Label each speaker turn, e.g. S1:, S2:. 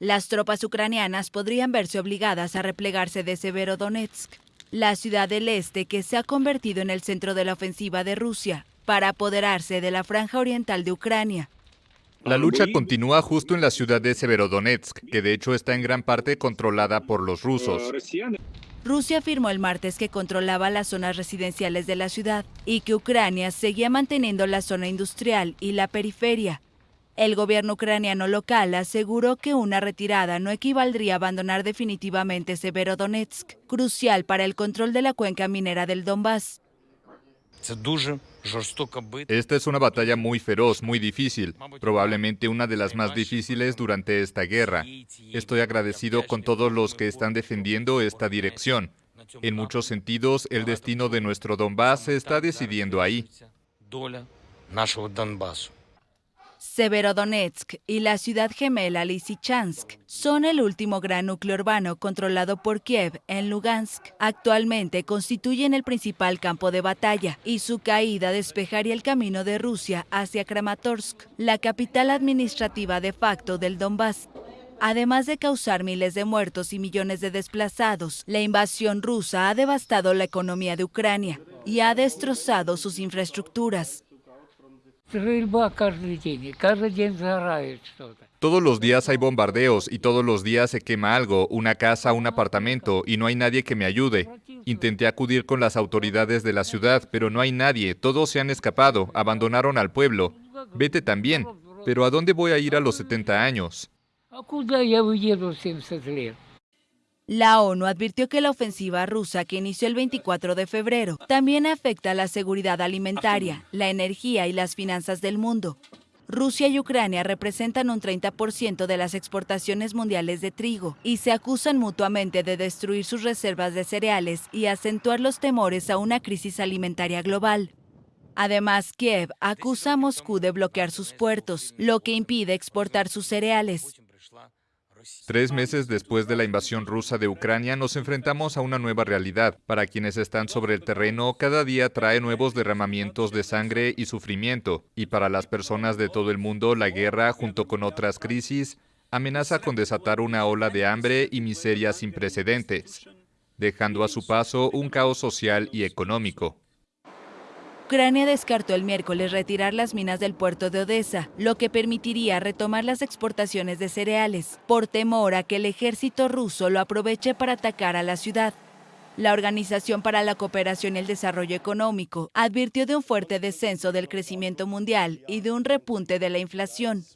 S1: Las tropas ucranianas podrían verse obligadas a replegarse de Severodonetsk, la ciudad del este que se ha convertido en el centro de la ofensiva de Rusia, para apoderarse de la franja oriental de Ucrania.
S2: La lucha continúa justo en la ciudad de Severodonetsk, que de hecho está en gran parte controlada por los rusos.
S1: Rusia afirmó el martes que controlaba las zonas residenciales de la ciudad y que Ucrania seguía manteniendo la zona industrial y la periferia. El gobierno ucraniano local aseguró que una retirada no equivaldría a abandonar definitivamente Severodonetsk, crucial para el control de la cuenca minera del Donbass.
S2: Esta es una batalla muy feroz, muy difícil, probablemente una de las más difíciles durante esta guerra. Estoy agradecido con todos los que están defendiendo esta dirección. En muchos sentidos, el destino de nuestro Donbass se está decidiendo ahí.
S1: Severodonetsk y la ciudad gemela Lysychansk son el último gran núcleo urbano controlado por Kiev en Lugansk. Actualmente constituyen el principal campo de batalla y su caída despejaría el camino de Rusia hacia Kramatorsk, la capital administrativa de facto del Donbass. Además de causar miles de muertos y millones de desplazados, la invasión rusa ha devastado la economía de Ucrania y ha destrozado sus infraestructuras.
S2: Todos los días hay bombardeos y todos los días se quema algo, una casa, un apartamento, y no hay nadie que me ayude. Intenté acudir con las autoridades de la ciudad, pero no hay nadie, todos se han escapado, abandonaron al pueblo. Vete también, pero ¿a dónde voy a ir a los 70 años?
S1: La ONU advirtió que la ofensiva rusa que inició el 24 de febrero también afecta la seguridad alimentaria, la energía y las finanzas del mundo. Rusia y Ucrania representan un 30% de las exportaciones mundiales de trigo y se acusan mutuamente de destruir sus reservas de cereales y acentuar los temores a una crisis alimentaria global. Además, Kiev acusa a Moscú de bloquear sus puertos, lo que impide exportar sus cereales.
S2: Tres meses después de la invasión rusa de Ucrania nos enfrentamos a una nueva realidad. Para quienes están sobre el terreno, cada día trae nuevos derramamientos de sangre y sufrimiento. Y para las personas de todo el mundo, la guerra, junto con otras crisis, amenaza con desatar una ola de hambre y miseria sin precedentes, dejando a su paso un caos social y económico.
S1: Ucrania descartó el miércoles retirar las minas del puerto de Odessa, lo que permitiría retomar las exportaciones de cereales, por temor a que el ejército ruso lo aproveche para atacar a la ciudad. La Organización para la Cooperación y el Desarrollo Económico advirtió de un fuerte descenso del crecimiento mundial y de un repunte de la inflación.